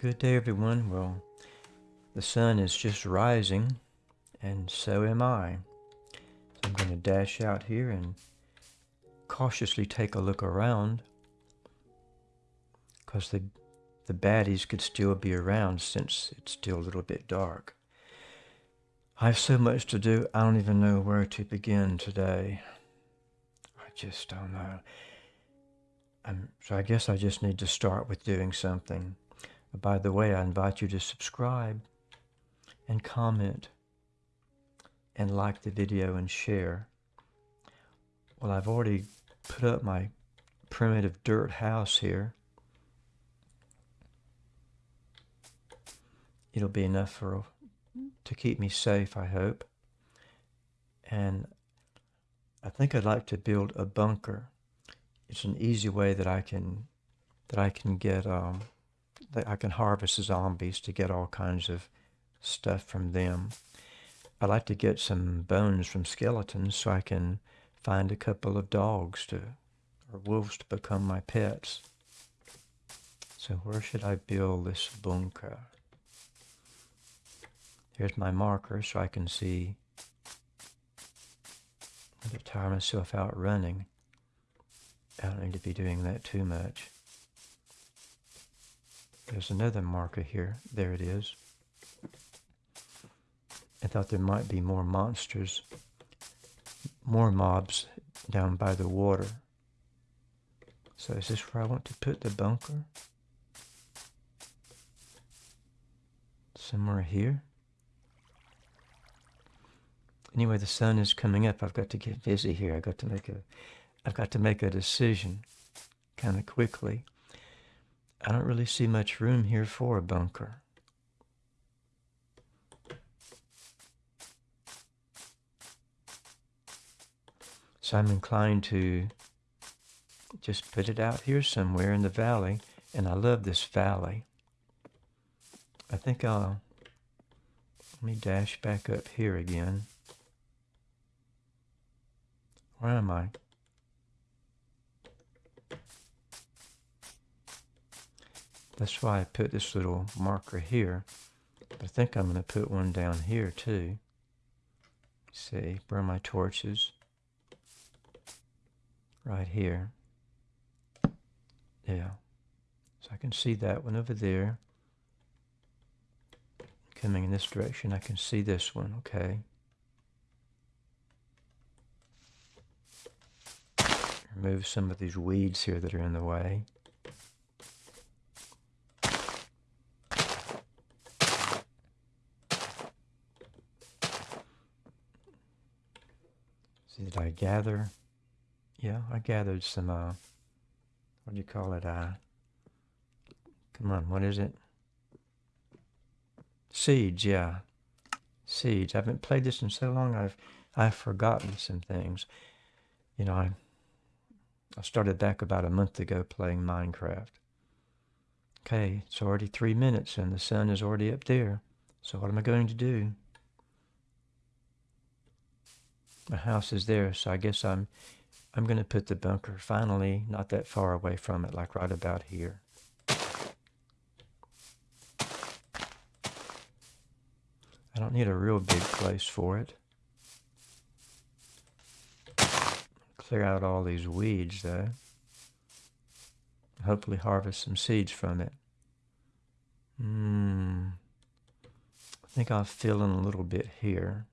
Good day, everyone. Well, the sun is just rising, and so am I. So I'm going to dash out here and cautiously take a look around because the, the baddies could still be around since it's still a little bit dark. I have so much to do, I don't even know where to begin today. I just don't know. Um, so I guess I just need to start with doing something. By the way, I invite you to subscribe and comment and like the video and share. Well, I've already put up my primitive dirt house here. It'll be enough for to keep me safe, I hope. And I think I'd like to build a bunker. It's an easy way that I can that I can get um, I can harvest zombies to get all kinds of stuff from them. I like to get some bones from skeletons so I can find a couple of dogs to or wolves to become my pets. So where should I build this bunker? Here's my marker so I can see. I'm tire myself out running. I don't need to be doing that too much. There's another marker here. There it is. I thought there might be more monsters, more mobs down by the water. So is this where I want to put the bunker? Somewhere here? Anyway, the sun is coming up. I've got to get busy here. I've got to make a I've got to make a decision kind of quickly. I don't really see much room here for a bunker. So I'm inclined to just put it out here somewhere in the valley. And I love this valley. I think I'll, let me dash back up here again. Where am I? That's why I put this little marker here. I think I'm going to put one down here too. see, burn my torches. Right here. Yeah. So I can see that one over there. Coming in this direction, I can see this one, okay. Remove some of these weeds here that are in the way. Did I gather? Yeah, I gathered some, uh, what do you call it? Uh, come on, what is it? Seeds, yeah. Seeds. I haven't played this in so long, I've, I've forgotten some things. You know, I, I started back about a month ago playing Minecraft. Okay, it's already three minutes and the sun is already up there. So what am I going to do? My house is there, so I guess I'm I'm going to put the bunker finally not that far away from it, like right about here. I don't need a real big place for it. Clear out all these weeds, though. Hopefully harvest some seeds from it. Hmm. I think I'll fill in a little bit here.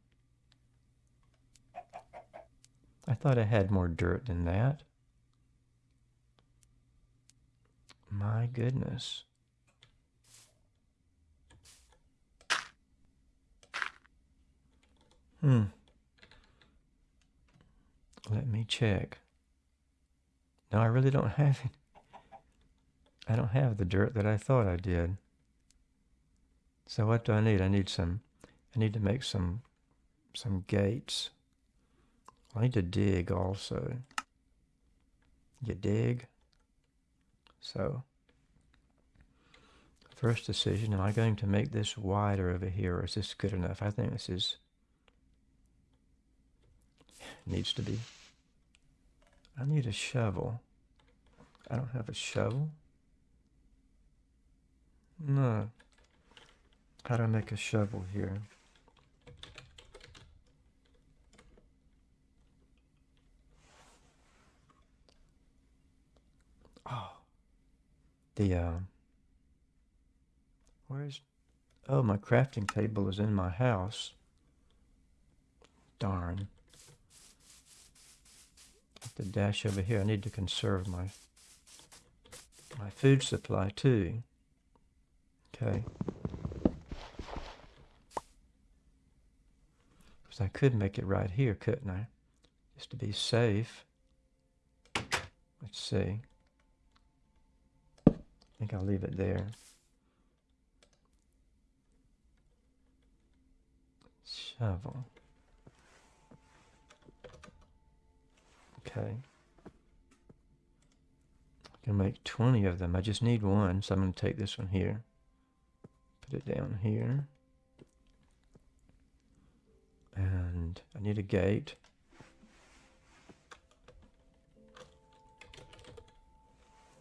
I thought I had more dirt than that. My goodness. Hmm. Let me check. No, I really don't have it. I don't have the dirt that I thought I did. So what do I need? I need some, I need to make some, some gates. I need to dig also. You dig? So, first decision, am I going to make this wider over here or is this good enough? I think this is, needs to be. I need a shovel. I don't have a shovel. No. How do I make a shovel here? The, uh... Where's... Oh, my crafting table is in my house. Darn. The dash over here. I need to conserve my my food supply too. Okay. Because I could make it right here, couldn't I? Just to be safe. Let's see. I think I'll leave it there. Shovel. Okay. I can make 20 of them. I just need one, so I'm going to take this one here. Put it down here. And I need a gate.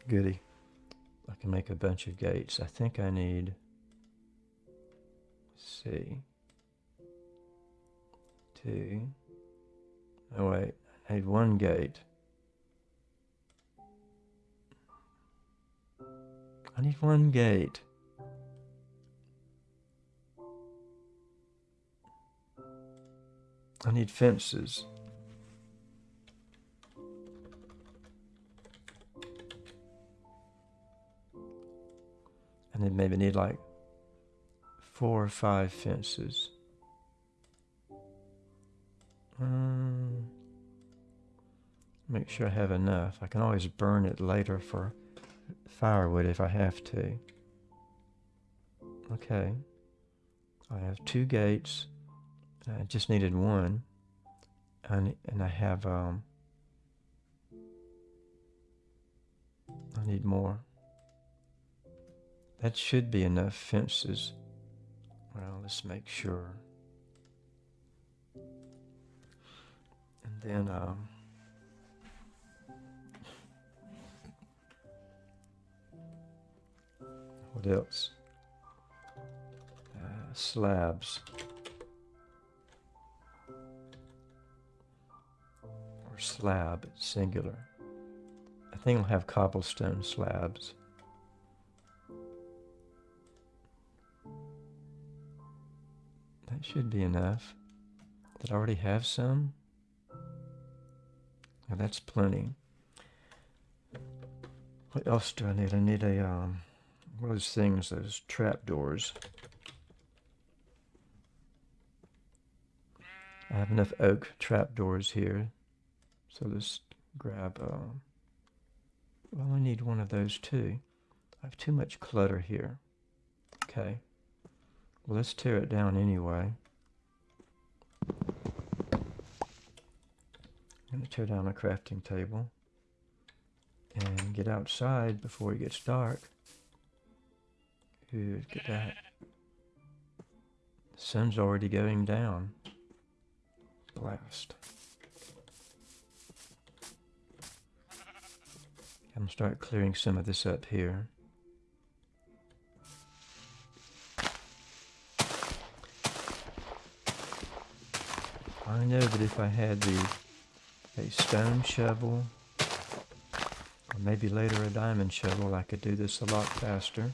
Goody. I can make a bunch of gates. I think I need, see, two. Oh wait, I need one gate. I need one gate. I need fences. And then maybe need like four or five fences. Um, make sure I have enough. I can always burn it later for firewood if I have to. Okay. I have two gates. I just needed one. And, and I have, um, I need more. That should be enough fences. Well, let's make sure. And then, um, what else? Uh, slabs. Or slab, singular. I think I'll have cobblestone slabs. That should be enough. Did I already have some? Now that's plenty. What else do I need? I need a, um, what are those things, those trapdoors. I have enough oak trapdoors here. So let's grab, um, well, I need one of those too. I have too much clutter here. Okay. Well, let's tear it down anyway. I'm going to tear down a crafting table and get outside before it gets dark. Good, get that. The sun's already going down. Blast. I'm going to start clearing some of this up here. I know that if I had the a stone shovel, or maybe later a diamond shovel, I could do this a lot faster.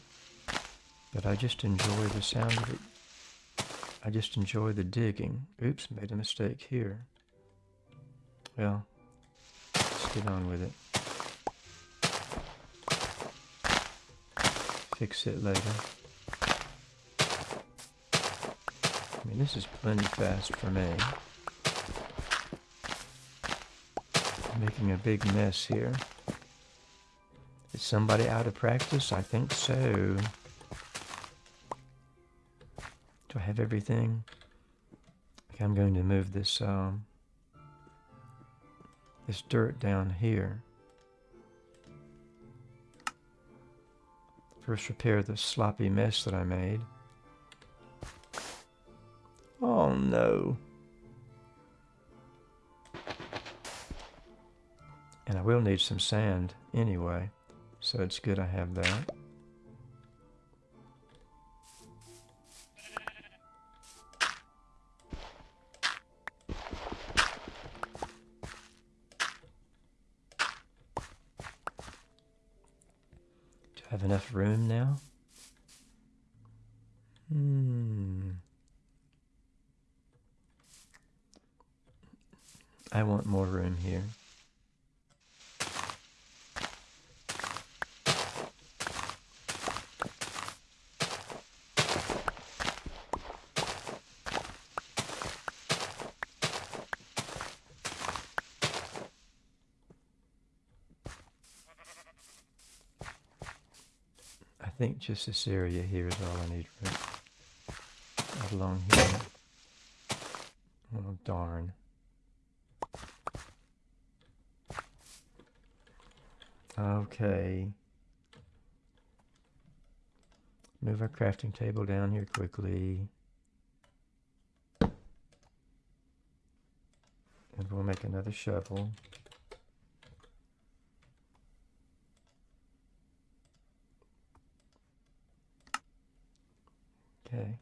But I just enjoy the sound of it. I just enjoy the digging. Oops, made a mistake here. Well, let's get on with it. Fix it later. I mean, this is plenty fast for me. Making a big mess here. Is somebody out of practice? I think so. Do I have everything? Okay, I'm going to move this um, this dirt down here. First repair the sloppy mess that I made. Oh no. And I will need some sand anyway, so it's good I have that. Do I have enough room now? Hmm. I want more room here. Think just this area here is all I need. Right along here. Oh darn. Okay. Move our crafting table down here quickly. And we'll make another shovel. Okay.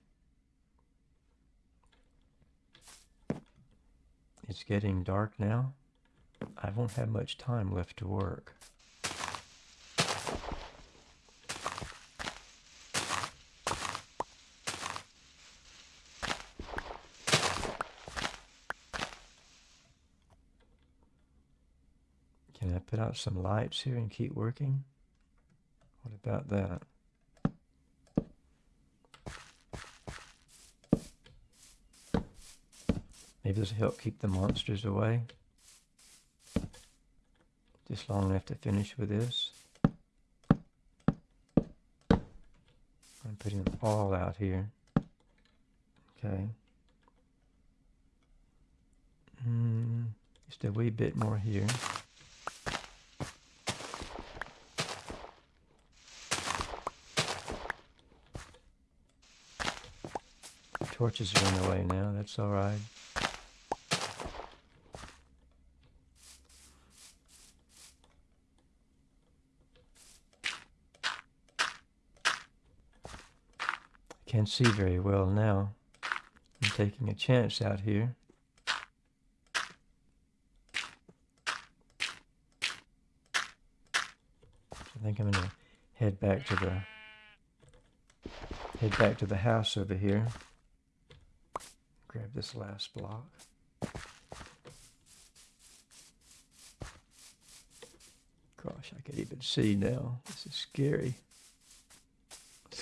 It's getting dark now. I won't have much time left to work. Can I put out some lights here and keep working? What about that? Maybe this will help keep the monsters away. Just long enough to finish with this. I'm putting them all out here. Okay. Mm, just a wee bit more here. Torches are in the way now, that's alright. Can't see very well now. I'm taking a chance out here. I think I'm gonna head back to the head back to the house over here. Grab this last block. Gosh, I can't even see now. This is scary.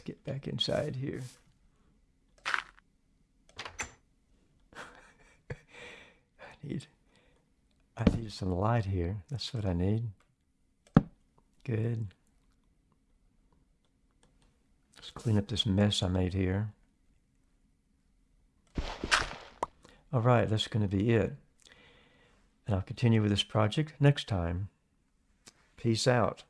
Get back inside here. I need I need some light here. That's what I need. Good. Let's clean up this mess I made here. All right, that's going to be it. And I'll continue with this project next time. Peace out.